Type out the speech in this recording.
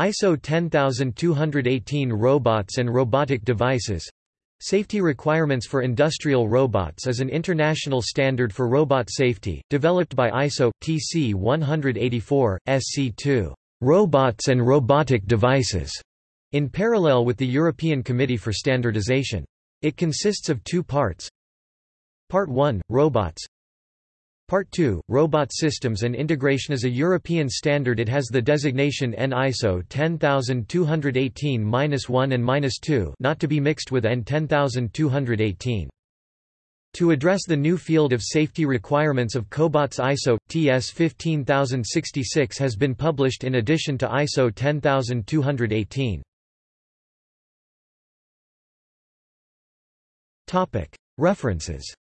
ISO 10218 Robots and robotic devices Safety requirements for industrial robots is an international standard for robot safety, developed by ISO TC 184 SC2 Robots and robotic devices, in parallel with the European Committee for Standardization. It consists of two parts. Part 1 Robots Part 2, Robot Systems and Integration is a European standard it has the designation EN ISO 10218-1 and 2 not to be mixed with EN 10218. To address the new field of safety requirements of Cobots ISO, TS 15066 has been published in addition to ISO 10218. References